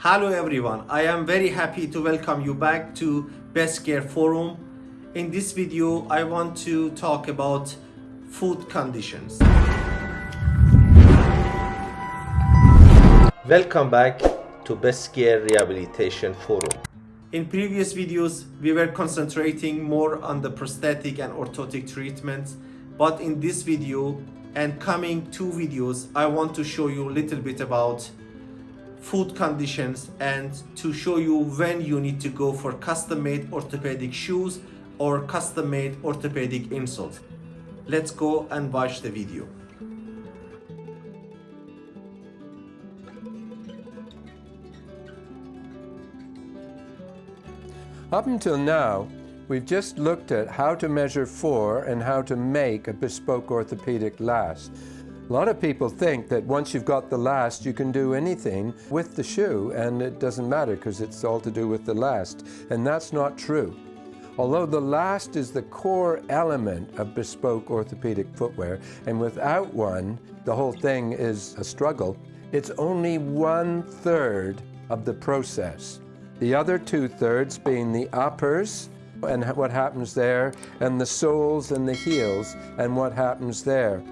Hello everyone, I am very happy to welcome you back to Best Care Forum. In this video, I want to talk about food conditions. Welcome back to Best Care Rehabilitation Forum. In previous videos, we were concentrating more on the prosthetic and orthotic treatments, but in this video and coming two videos, I want to show you a little bit about food conditions and to show you when you need to go for custom-made orthopedic shoes or custom-made orthopedic insoles. Let's go and watch the video. Up until now, we've just looked at how to measure for and how to make a bespoke orthopedic last. A lot of people think that once you've got the last, you can do anything with the shoe and it doesn't matter because it's all to do with the last. And that's not true. Although the last is the core element of bespoke orthopedic footwear, and without one, the whole thing is a struggle, it's only one third of the process. The other two thirds being the uppers and what happens there, and the soles and the heels and what happens there.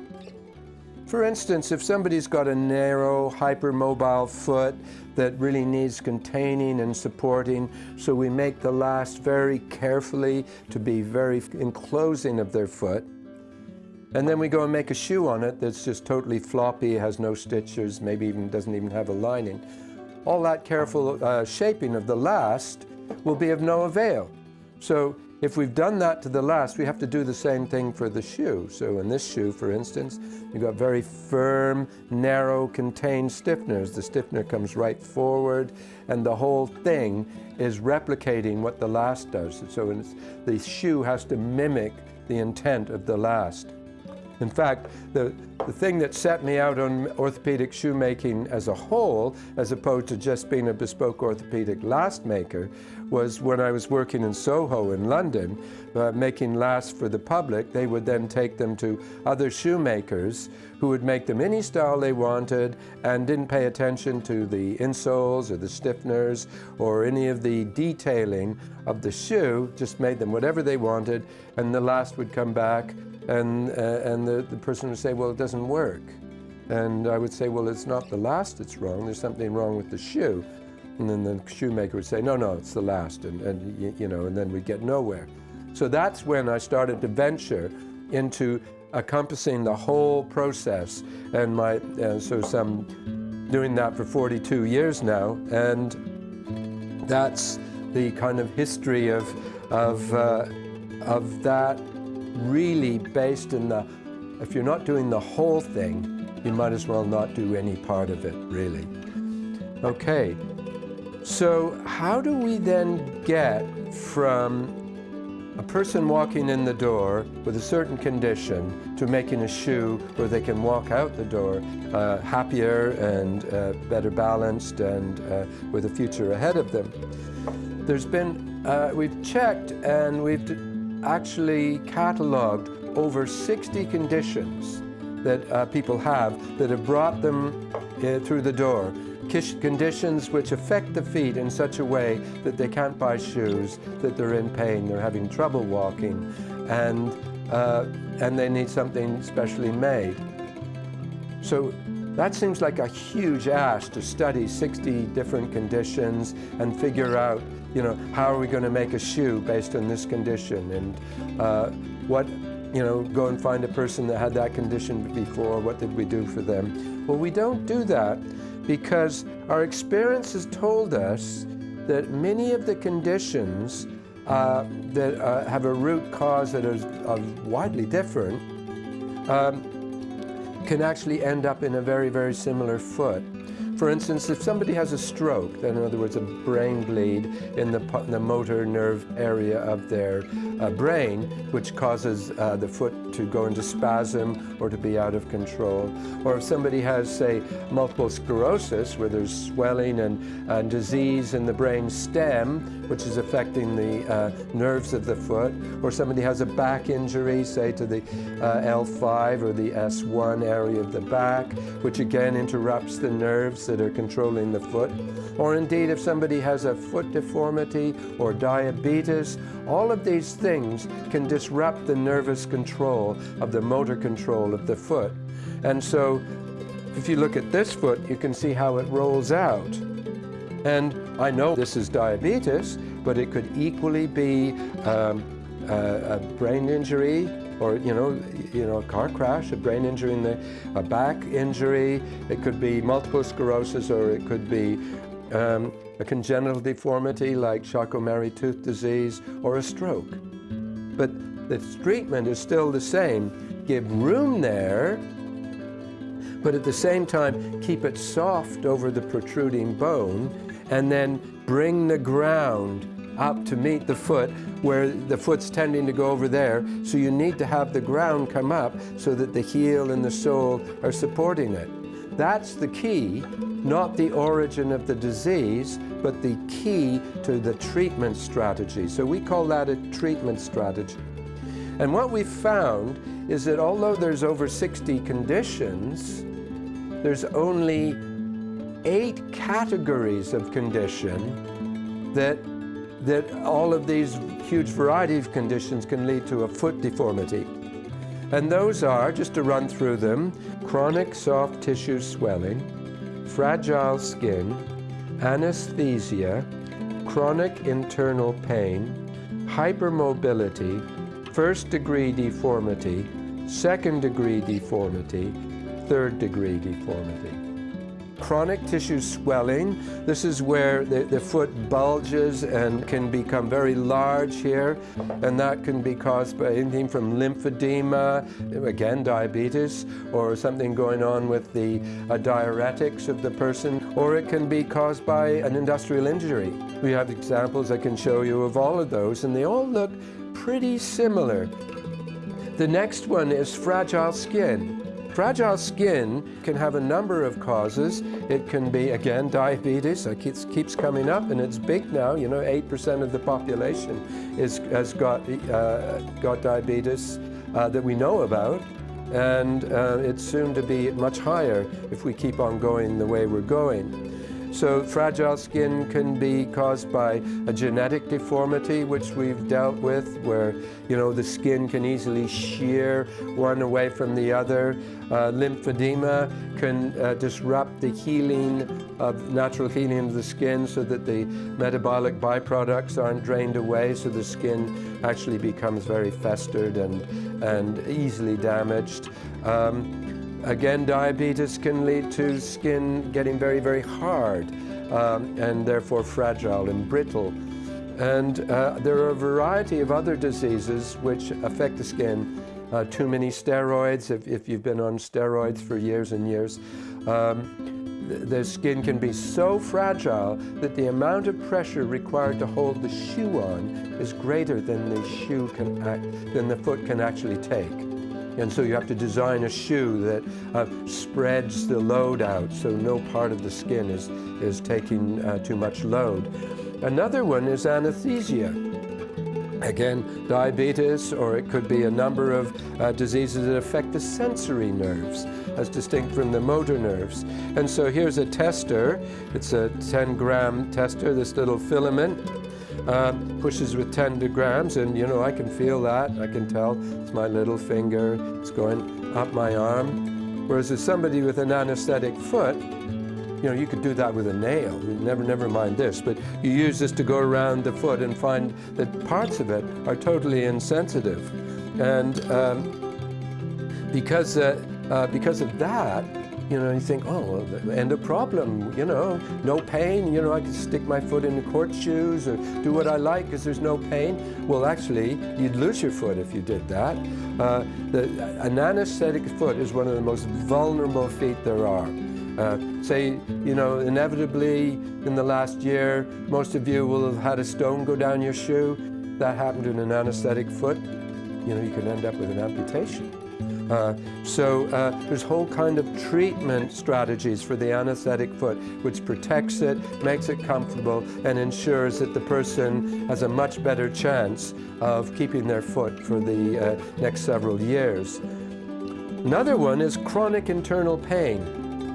For instance, if somebody's got a narrow, hypermobile foot that really needs containing and supporting, so we make the last very carefully to be very enclosing of their foot. And then we go and make a shoe on it that's just totally floppy, has no stitches, maybe even doesn't even have a lining. All that careful uh, shaping of the last will be of no avail. So if we've done that to the last, we have to do the same thing for the shoe. So in this shoe, for instance, you've got very firm, narrow, contained stiffeners. The stiffener comes right forward, and the whole thing is replicating what the last does. So the shoe has to mimic the intent of the last. In fact, the, the thing that set me out on orthopedic shoemaking as a whole, as opposed to just being a bespoke orthopedic last maker, was when I was working in Soho in London, uh, making lasts for the public, they would then take them to other shoemakers who would make them any style they wanted and didn't pay attention to the insoles or the stiffeners or any of the detailing of the shoe, just made them whatever they wanted, and the last would come back and, uh, and the, the person would say, well, it doesn't work. And I would say, well, it's not the last that's wrong, there's something wrong with the shoe. And then the shoemaker would say, no, no, it's the last, and, and you know, and then we'd get nowhere. So that's when I started to venture into encompassing the whole process. And my, uh, so some doing that for 42 years now, and that's the kind of history of, of, uh, of that really based in the, if you're not doing the whole thing, you might as well not do any part of it, really. Okay, so how do we then get from a person walking in the door with a certain condition to making a shoe where they can walk out the door uh, happier and uh, better balanced and uh, with a future ahead of them. There's been, uh, we've checked and we've actually cataloged over 60 conditions that uh, people have that have brought them uh, through the door. Conditions which affect the feet in such a way that they can't buy shoes, that they're in pain, they're having trouble walking, and, uh, and they need something specially made. So that seems like a huge ask to study 60 different conditions and figure out, you know, how are we going to make a shoe based on this condition and uh, what, you know, go and find a person that had that condition before, what did we do for them? Well, we don't do that because our experience has told us that many of the conditions uh, that uh, have a root cause that is widely different um, can actually end up in a very, very similar foot. For instance, if somebody has a stroke, then in other words a brain bleed in the, the motor nerve area of their uh, brain, which causes uh, the foot to go into spasm or to be out of control. Or if somebody has, say, multiple sclerosis, where there's swelling and, and disease in the brain stem, which is affecting the uh, nerves of the foot, or somebody has a back injury, say to the uh, L5 or the S1 area of the back, which again interrupts the nerves that are controlling the foot, or indeed if somebody has a foot deformity or diabetes, all of these things can disrupt the nervous control of the motor control of the foot. And so if you look at this foot, you can see how it rolls out. And I know this is diabetes, but it could equally be um, a, a, brain injury or, you know, you know, a car crash, a brain injury in the, a back injury. It could be multiple sclerosis or it could be um, a congenital deformity like Charcot-Marie-Tooth disease or a stroke. But the treatment is still the same. Give room there but at the same time keep it soft over the protruding bone and then bring the ground up to meet the foot where the foot's tending to go over there. So you need to have the ground come up so that the heel and the sole are supporting it. That's the key, not the origin of the disease, but the key to the treatment strategy. So we call that a treatment strategy. And what we've found is that although there's over 60 conditions, there's only eight categories of condition that, that all of these huge variety of conditions can lead to a foot deformity. And those are, just to run through them, chronic soft tissue swelling, fragile skin, anesthesia, chronic internal pain, hypermobility, first degree deformity, second degree deformity, third degree deformity. Chronic tissue swelling, this is where the, the foot bulges and can become very large here, and that can be caused by anything from lymphedema, again diabetes, or something going on with the uh, diuretics of the person, or it can be caused by an industrial injury. We have examples I can show you of all of those, and they all look pretty similar. The next one is fragile skin. Fragile skin can have a number of causes. It can be, again, diabetes. It keeps, keeps coming up, and it's big now. You know, 8% of the population is, has got, uh, got diabetes uh, that we know about. And uh, it's soon to be much higher if we keep on going the way we're going. So fragile skin can be caused by a genetic deformity, which we've dealt with, where you know the skin can easily shear one away from the other. Uh, lymphedema can uh, disrupt the healing of natural healing of the skin so that the metabolic byproducts aren't drained away, so the skin actually becomes very festered and, and easily damaged. Um, Again, diabetes can lead to skin getting very, very hard um, and therefore fragile and brittle. And uh, there are a variety of other diseases which affect the skin. Uh, too many steroids, if, if, you've been on steroids for years and years, um, the, skin can be so fragile that the amount of pressure required to hold the shoe on is greater than the shoe can act, than the foot can actually take. And so you have to design a shoe that uh, spreads the load out so no part of the skin is, is taking uh, too much load. Another one is anesthesia. Again, diabetes, or it could be a number of uh, diseases that affect the sensory nerves, as distinct from the motor nerves. And so here's a tester. It's a 10 gram tester, this little filament uh, pushes with 10 grams and you know I can feel that. I can tell. It's my little finger. It's going up my arm. Whereas if somebody with an anesthetic foot you know you could do that with a nail. Never never mind this but you use this to go around the foot and find that parts of it are totally insensitive. And um, because uh, uh, because of that you know, you think, oh, end of problem, you know, no pain, you know, I can stick my foot in the court shoes or do what I like because there's no pain. Well, actually, you'd lose your foot if you did that. Uh, the, an anesthetic foot is one of the most vulnerable feet there are. Uh, say, you know, inevitably in the last year, most of you will have had a stone go down your shoe. That happened in an anesthetic foot. You know, you could end up with an amputation. Uh, so uh, there's whole kind of treatment strategies for the anesthetic foot, which protects it, makes it comfortable, and ensures that the person has a much better chance of keeping their foot for the uh, next several years. Another one is chronic internal pain.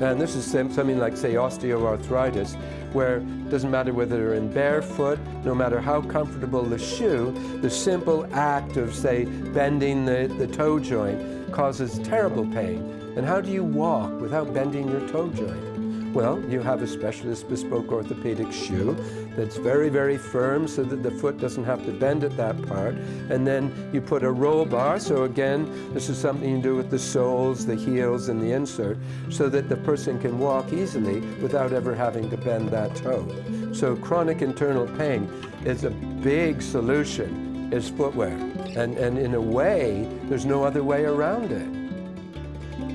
And this is something like, say, osteoarthritis, where it doesn't matter whether they're in barefoot, no matter how comfortable the shoe, the simple act of, say, bending the, the toe joint causes terrible pain. And how do you walk without bending your toe joint? Well, you have a specialist bespoke orthopedic shoe that's very, very firm so that the foot doesn't have to bend at that part. And then you put a roll bar, so again, this is something you do with the soles, the heels, and the insert, so that the person can walk easily without ever having to bend that toe. So chronic internal pain is a big solution, is footwear. And, and in a way, there's no other way around it.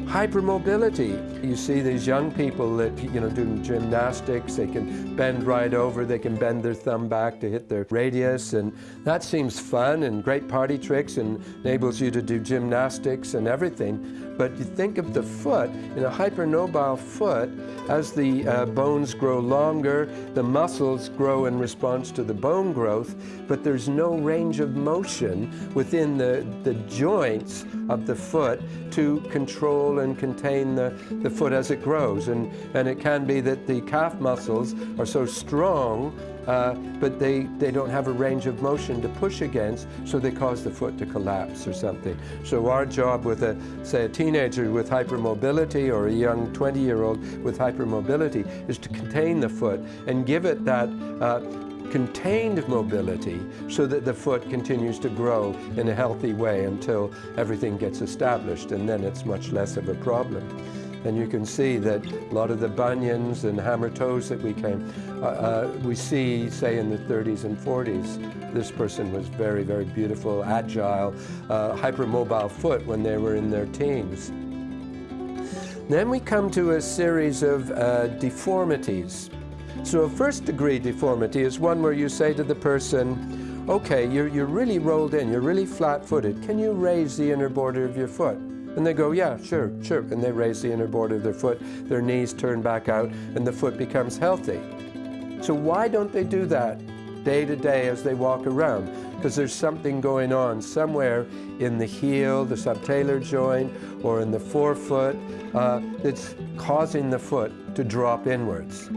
Hypermobility. You see these young people that, you know, doing gymnastics, they can bend right over, they can bend their thumb back to hit their radius, and that seems fun and great party tricks and enables you to do gymnastics and everything. But you think of the foot, in a hypermobile foot, as the uh, bones grow longer, the muscles grow in response to the bone growth, but there's no range of motion within the, the joints of the foot to control and contain the, the foot as it grows. And, and it can be that the calf muscles are so strong uh, but they, they don't have a range of motion to push against, so they cause the foot to collapse or something. So our job with, a, say, a teenager with hypermobility or a young 20-year-old with hypermobility is to contain the foot and give it that uh, contained mobility so that the foot continues to grow in a healthy way until everything gets established and then it's much less of a problem. And you can see that a lot of the bunions and hammer toes that we came, uh, uh, we see, say, in the 30s and 40s. This person was very, very beautiful, agile, uh, hypermobile foot when they were in their teens. Then we come to a series of uh, deformities. So a first degree deformity is one where you say to the person, okay, you're, you're really rolled in, you're really flat-footed. Can you raise the inner border of your foot? And they go, yeah, sure, sure. And they raise the inner border of their foot, their knees turn back out, and the foot becomes healthy. So why don't they do that day to day as they walk around? Because there's something going on somewhere in the heel, the subtalar joint, or in the forefoot uh, that's causing the foot to drop inwards.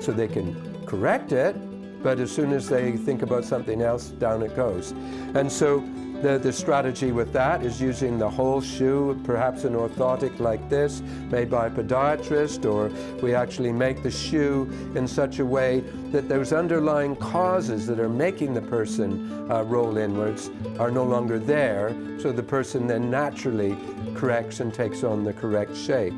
So they can correct it, but as soon as they think about something else, down it goes. And so the, the strategy with that is using the whole shoe, perhaps an orthotic like this, made by a podiatrist, or we actually make the shoe in such a way that those underlying causes that are making the person uh, roll inwards are no longer there, so the person then naturally corrects and takes on the correct shape.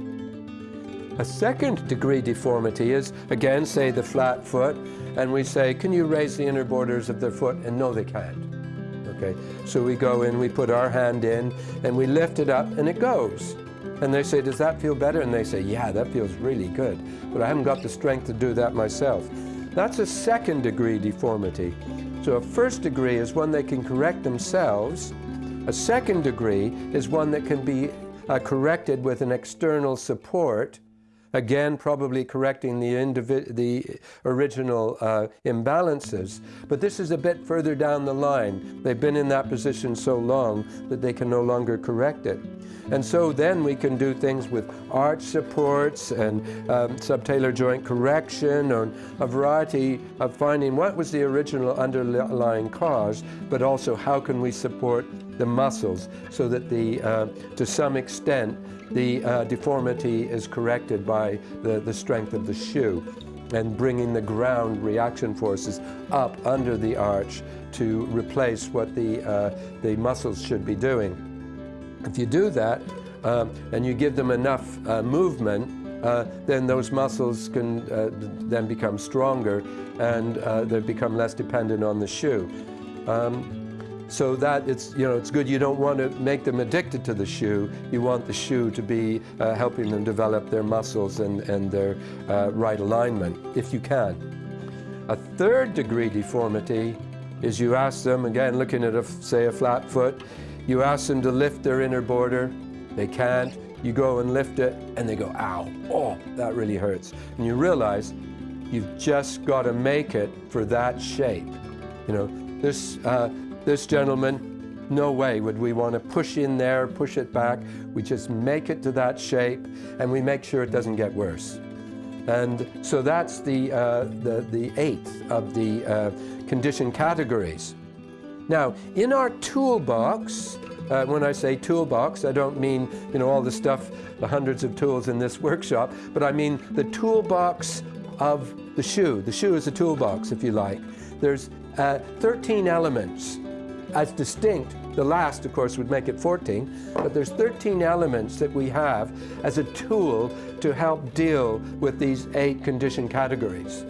A second degree deformity is, again, say the flat foot, and we say, can you raise the inner borders of their foot? And no, they can't. Okay, so we go in, we put our hand in, and we lift it up, and it goes. And they say, does that feel better? And they say, yeah, that feels really good. But I haven't got the strength to do that myself. That's a second degree deformity. So a first degree is one they can correct themselves. A second degree is one that can be uh, corrected with an external support again probably correcting the, the original uh, imbalances. But this is a bit further down the line. They've been in that position so long that they can no longer correct it. And so then we can do things with arch supports and um, subtalar joint correction or a variety of finding what was the original underlying cause, but also how can we support the muscles so that the, uh, to some extent, the uh, deformity is corrected by the, the strength of the shoe and bringing the ground reaction forces up under the arch to replace what the, uh, the muscles should be doing. If you do that um, and you give them enough uh, movement, uh, then those muscles can uh, then become stronger and uh, they become less dependent on the shoe. Um, so that it's, you know, it's good. You don't want to make them addicted to the shoe. You want the shoe to be uh, helping them develop their muscles and, and their uh, right alignment, if you can. A third degree deformity is you ask them, again, looking at, a, say, a flat foot, you ask them to lift their inner border. They can't. You go and lift it, and they go, ow, oh, that really hurts. And you realize you've just got to make it for that shape. You know, this, uh, this gentleman no way would we want to push in there, push it back. We just make it to that shape and we make sure it doesn't get worse. And so that's the, uh, the, the eighth of the uh, condition categories. Now, in our toolbox, uh, when I say toolbox, I don't mean, you know, all the stuff, the hundreds of tools in this workshop, but I mean the toolbox of the shoe. The shoe is a toolbox, if you like. There's uh, 13 elements as distinct. The last, of course, would make it 14, but there's 13 elements that we have as a tool to help deal with these eight condition categories.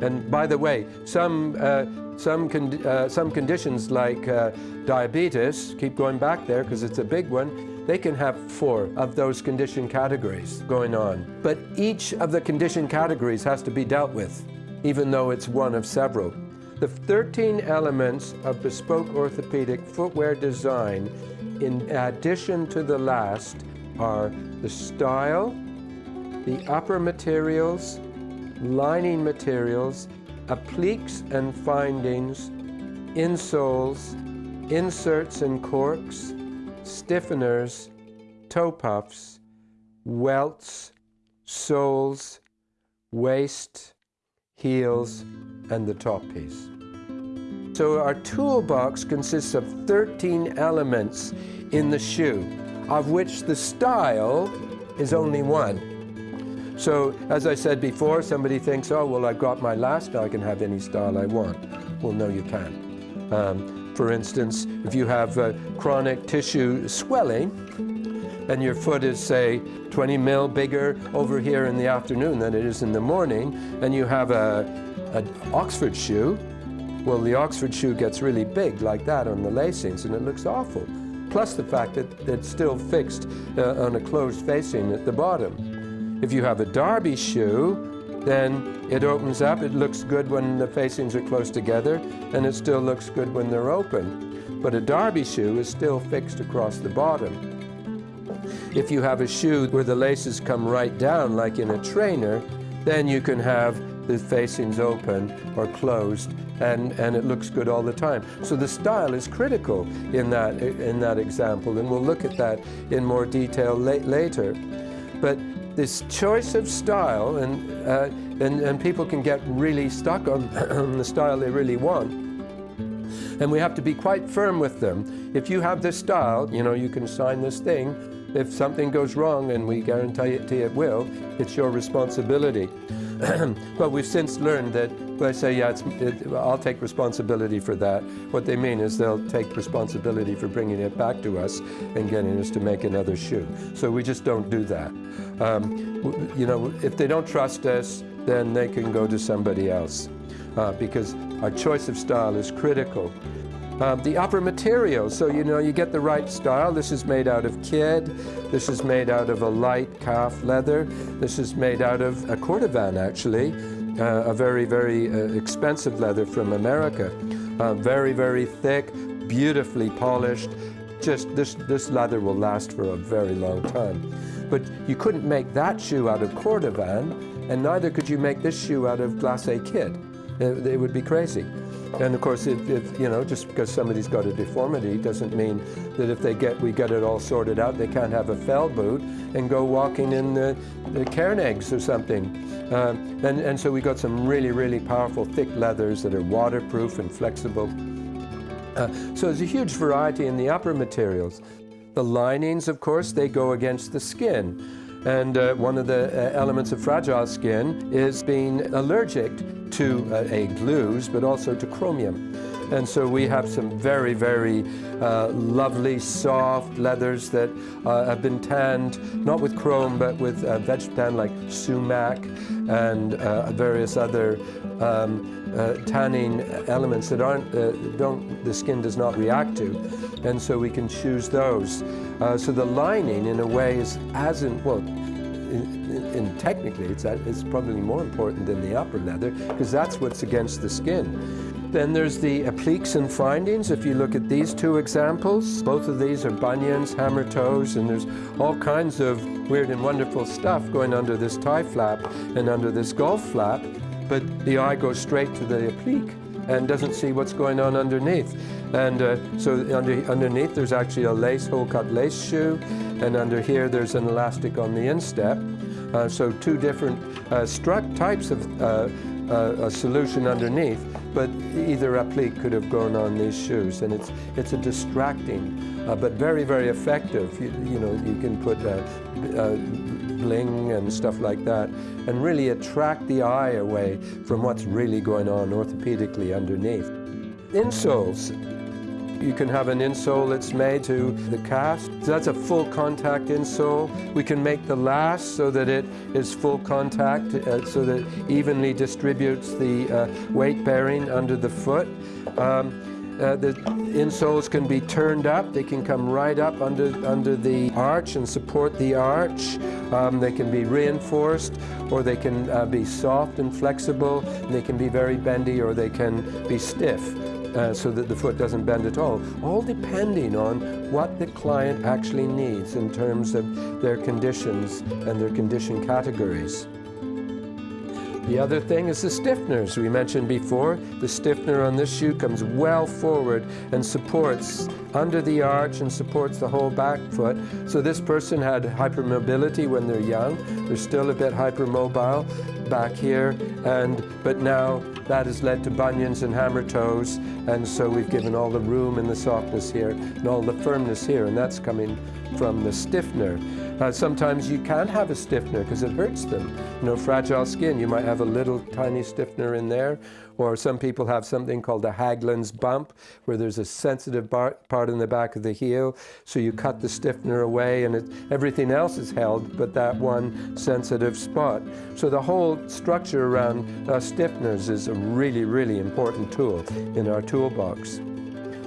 And by the way, some, uh, some, con uh, some conditions like uh, diabetes, keep going back there because it's a big one, they can have four of those condition categories going on. But each of the condition categories has to be dealt with, even though it's one of several. The 13 elements of bespoke orthopedic footwear design, in addition to the last, are the style, the upper materials, lining materials, appliques and findings, insoles, inserts and corks, stiffeners, toe puffs, welts, soles, waist, heels, and the top piece. So our toolbox consists of 13 elements in the shoe, of which the style is only one. So as I said before, somebody thinks, oh, well, I've got my last, I can have any style I want. Well, no, you can't. Um, for instance, if you have uh, chronic tissue swelling, and your foot is, say, 20 mil bigger over here in the afternoon than it is in the morning, and you have a, an Oxford shoe, well, the Oxford shoe gets really big like that on the lacings, and it looks awful. Plus the fact that it's still fixed uh, on a closed facing at the bottom. If you have a Derby shoe, then it opens up, it looks good when the facings are close together, and it still looks good when they're open. But a Derby shoe is still fixed across the bottom. If you have a shoe where the laces come right down, like in a trainer, then you can have the facings open or closed and, and it looks good all the time. So the style is critical in that, in that example and we'll look at that in more detail la later. But this choice of style and, uh, and, and people can get really stuck on the style they really want and we have to be quite firm with them. If you have this style, you know, you can sign this thing. If something goes wrong, and we guarantee it, will, it's your responsibility. but we've since learned that when they say, yeah, it, I'll take responsibility for that, what they mean is they'll take responsibility for bringing it back to us and getting us to make another shoe. So we just don't do that. Um, you know, if they don't trust us, then they can go to somebody else uh, because our choice of style is critical. Uh, the upper material, so you know you get the right style. This is made out of kid. This is made out of a light calf leather. This is made out of a cordovan actually, uh, a very, very uh, expensive leather from America. Uh, very, very thick, beautifully polished. Just this, this leather will last for a very long time. But you couldn't make that shoe out of cordovan, and neither could you make this shoe out of glacé kid. It, it would be crazy. And of course, if, if, you know, just because somebody's got a deformity doesn't mean that if they get, we get it all sorted out, they can't have a fell boot and go walking in the, the Cairngorms or something. Um, and, and so we got some really, really powerful thick leathers that are waterproof and flexible. Uh, so there's a huge variety in the upper materials. The linings, of course, they go against the skin. And uh, one of the uh, elements of fragile skin is being allergic to uh, a glues, but also to chromium. And so we have some very, very uh, lovely, soft leathers that uh, have been tanned, not with chrome, but with uh, vegetable tan like sumac and uh, various other um, uh, tanning elements that aren't, uh, don't, the skin does not react to. And so we can choose those. so the lining, in a way, is as in, well, and technically it's, it's probably more important than the upper leather because that's what's against the skin. Then there's the appliques and findings. If you look at these two examples, both of these are bunions, hammer toes, and there's all kinds of weird and wonderful stuff going under this tie flap and under this golf flap, but the eye goes straight to the applique. And doesn't see what's going on underneath. And uh, so under, underneath there's actually a lace, hole cut lace shoe, and under here there's an elastic on the instep. Uh, so two different uh, struck types of uh, uh, a solution underneath, but either applique could have gone on these shoes, and it's it's a distracting, uh, but very very effective. You, you know, you can put and stuff like that, and really attract the eye away from what's really going on orthopedically underneath. Insoles. You can have an insole that's made to the cast. So that's a full contact insole. We can make the last so that it is full contact, uh, so that evenly distributes the uh, weight bearing under the foot. Um, uh, the insoles can be turned up. They can come right up under, under the arch and support the arch. Um, they can be reinforced or they can uh, be soft and flexible. They can be very bendy or they can be stiff. Uh, so that the foot doesn't bend at all, all depending on what the client actually needs in terms of their conditions and their condition categories. The other thing is the stiffeners we mentioned before. The stiffener on this shoe comes well forward and supports under the arch and supports the whole back foot. So this person had hypermobility when they're young. They're still a bit hypermobile back here, and but now that has led to bunions and hammer toes, and so we've given all the room and the softness here and all the firmness here, and that's coming from the stiffener. Uh, sometimes you can't have a stiffener because it hurts them. You know, fragile skin, you might have a little tiny stiffener in there, or some people have something called a Haglund's bump, where there's a sensitive bar in the back of the heel, so you cut the stiffener away and it, everything else is held but that one sensitive spot. So the whole structure around uh, stiffeners is a really, really important tool in our toolbox.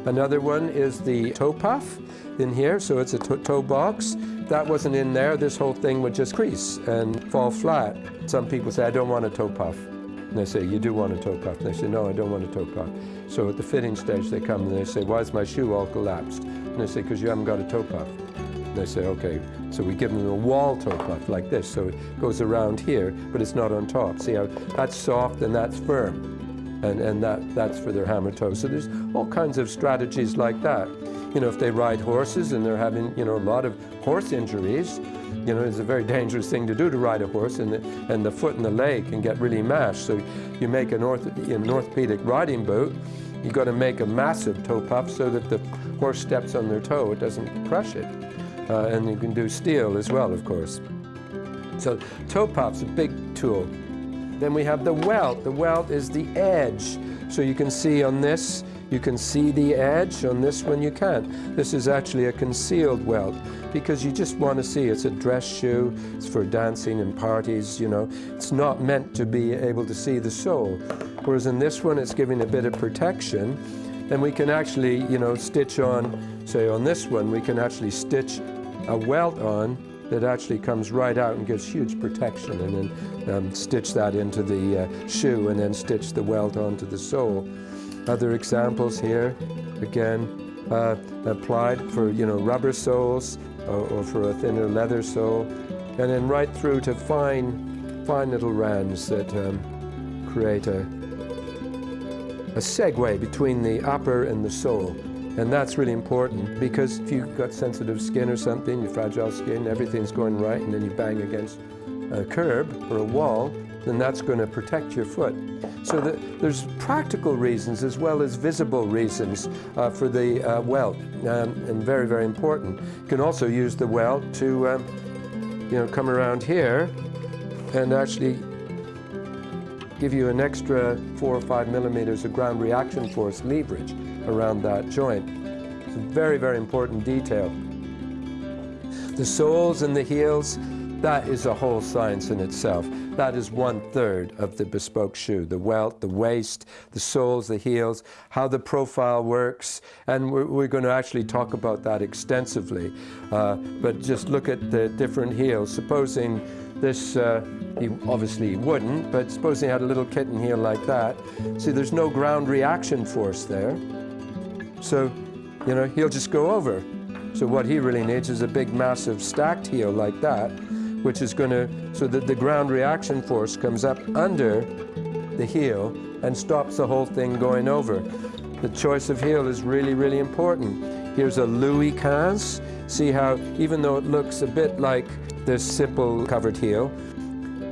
Another one is the toe puff in here, so it's a toe box. That wasn't in there, this whole thing would just crease and fall flat. Some people say, I don't want a toe puff. And they say, you do want a toe puff. And they say, no, I don't want a toe puff. So at the fitting stage, they come and they say, why is my shoe all collapsed? And they say, because you haven't got a toe puff. And they say, okay. So we give them a wall toe puff like this. So it goes around here, but it's not on top. See how that's soft and that's firm. And, and that, that's for their hammer toe. So there's all kinds of strategies like that you know, if they ride horses and they're having, you know, a lot of horse injuries, you know, it's a very dangerous thing to do to ride a horse, and the, and the foot and the leg can get really mashed. So you make an, orth an orthopedic riding boot, you've got to make a massive toe puff so that the horse steps on their toe, it doesn't crush it. Uh, and you can do steel as well, of course. So toe puff's a big tool. Then we have the welt. The welt is the edge. So you can see on this, you can see the edge. On this one you can't. This is actually a concealed welt because you just want to see. It's a dress shoe. It's for dancing and parties, you know. It's not meant to be able to see the sole. Whereas in this one it's giving a bit of protection. And we can actually, you know, stitch on, say on this one, we can actually stitch a welt on that actually comes right out and gives huge protection and then um, stitch that into the uh, shoe and then stitch the welt onto the sole. Other examples here, again, uh, applied for, you know, rubber soles or, or, for a thinner leather sole, and then right through to fine, fine little rands that um, create a, a segue between the upper and the sole. And that's really important because if you've got sensitive skin or something, you fragile skin, everything's going right, and then you bang against a curb or a wall, then that's going to protect your foot. So the, there's practical reasons as well as visible reasons uh, for the uh, welt, um, and very, very important. You can also use the welt to, um, you know, come around here and actually give you an extra four or five millimeters of ground reaction force leverage around that joint. It's a very, very important detail. The soles and the heels, that is a whole science in itself. That is one third of the bespoke shoe, the welt, the waist, the soles, the heels, how the profile works, and we're, we're going to actually talk about that extensively. Uh, but just look at the different heels. Supposing this, uh, he obviously wouldn't, but supposing he had a little kitten heel like that, see there's no ground reaction force there. So, you know, he'll just go over. So what he really needs is a big massive stacked heel like that which is going to, so that the ground reaction force comes up under the heel and stops the whole thing going over. The choice of heel is really, really important. Here's a Louis XV. See how, even though it looks a bit like this simple covered heel,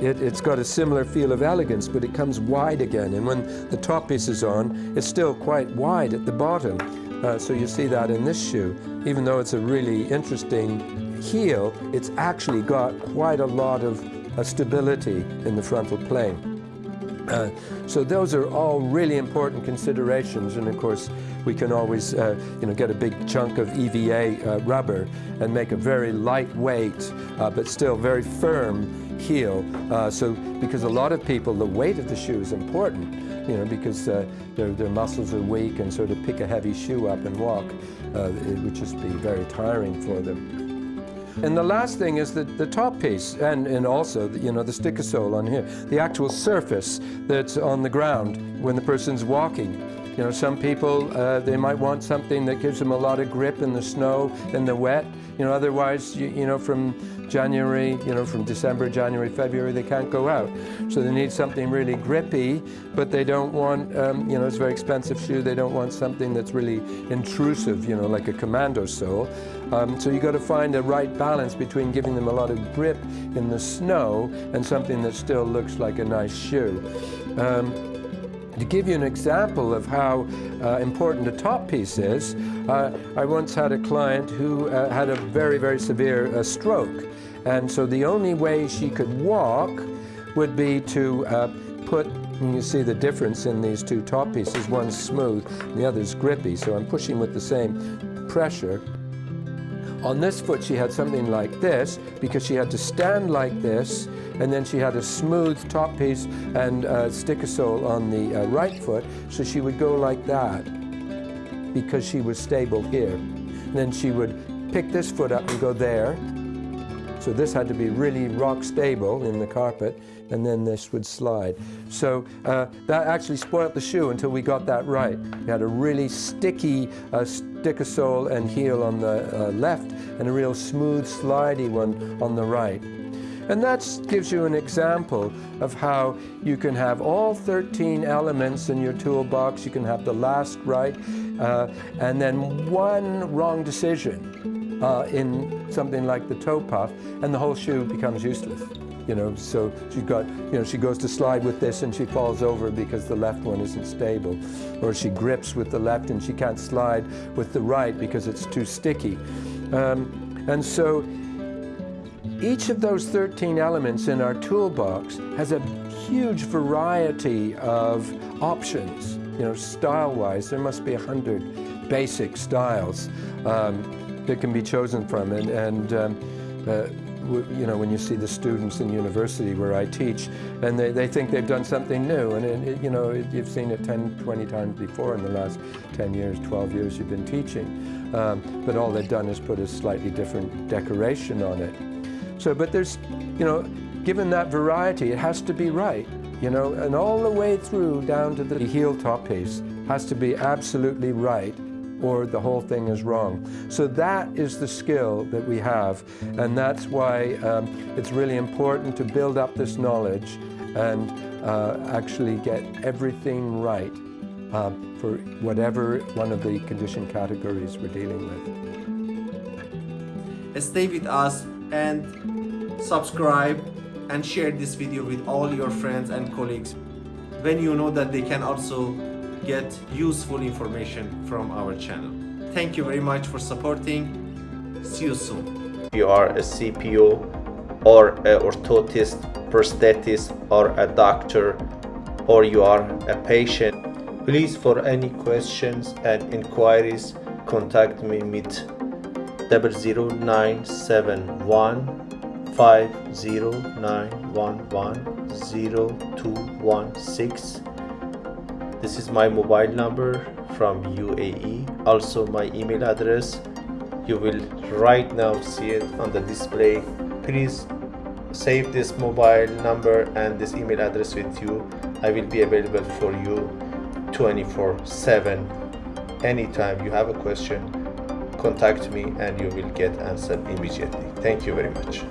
it, has got a similar feel of elegance, but it comes wide again. And when the top piece is on, it's still quite wide at the bottom. Uh, so you see that in this shoe. Even though it's a really interesting heel, it's actually got quite a lot of uh, stability in the frontal plane. Uh, so those are all really important considerations and of course we can always uh, you know get a big chunk of EVA uh, rubber and make a very lightweight uh, but still very firm heel uh, so because a lot of people the weight of the shoe is important you know because uh, their, their muscles are weak and sort of pick a heavy shoe up and walk it would just be very tiring for them. And the last thing is the, the top piece, and, and also, the, you know, the sticker sole on here, the actual surface that's on the ground when the person's walking. You know, some people, uh, they might want something that gives them a lot of grip in the snow, and the wet. You know, otherwise, you, you know, from January, you know, from December, January, February, they can't go out. So they need something really grippy, but they don't want, um, you know, it's a very expensive shoe. They don't want something that's really intrusive, you know, like a commando sole. Um, so you got to find a right balance between giving them a lot of grip in the snow and something that still looks like a nice shoe. Um, to give you an example of how uh, important a top piece is, uh, I once had a client who uh, had a very, very severe uh, stroke. And so the only way she could walk would be to uh, put, you see the difference in these two top pieces, one's smooth and the other's grippy. So I'm pushing with the same pressure. On this foot she had something like this because she had to stand like this and then she had a smooth top piece and a sticker sole on the uh, right foot so she would go like that because she was stable here. And then she would pick this foot up and go there so this had to be really rock stable in the carpet, and then this would slide. So uh, that actually spoilt the shoe until we got that right. We had a really sticky uh, sticker sole and heel on the uh, left, and a real smooth, slidey one on the right. And that gives you an example of how you can have all 13 elements in your toolbox. You can have the last right, uh, and then one wrong decision uh, in something like the toe puff, and the whole shoe becomes useless. You know, so she's got, you know, she goes to slide with this and she falls over because the left one isn't stable. Or she grips with the left and she can't slide with the right because it's too sticky. Um, and so each of those 13 elements in our toolbox has a huge variety of options. You know, style-wise, there must be a hundred basic styles. Um, that can be chosen from. And, and um, uh, you know, when you see the students in university where I teach, and they, they think they've done something new, and it, it, you know, it, you've seen it 10, 20 times before in the last 10 years, 12 years you've been teaching. Um, but all they've done is put a slightly different decoration on it. So, but there's, you know, given that variety, it has to be right, you know, and all the way through down to the heel top piece has to be absolutely right or the whole thing is wrong. So that is the skill that we have, and that's why um, it's really important to build up this knowledge and uh, actually get everything right uh, for whatever one of the condition categories we're dealing with. Stay with us and subscribe and share this video with all your friends and colleagues when you know that they can also get useful information from our channel. Thank you very much for supporting. See you soon. If you are a CPO or a orthotist, prosthetist or a doctor or you are a patient, please for any questions and inquiries contact me with 00971 50911 this is my mobile number from UAE also my email address. You will right now see it on the display. Please save this mobile number and this email address with you. I will be available for you 24 7 anytime you have a question contact me and you will get answered immediately. Thank you very much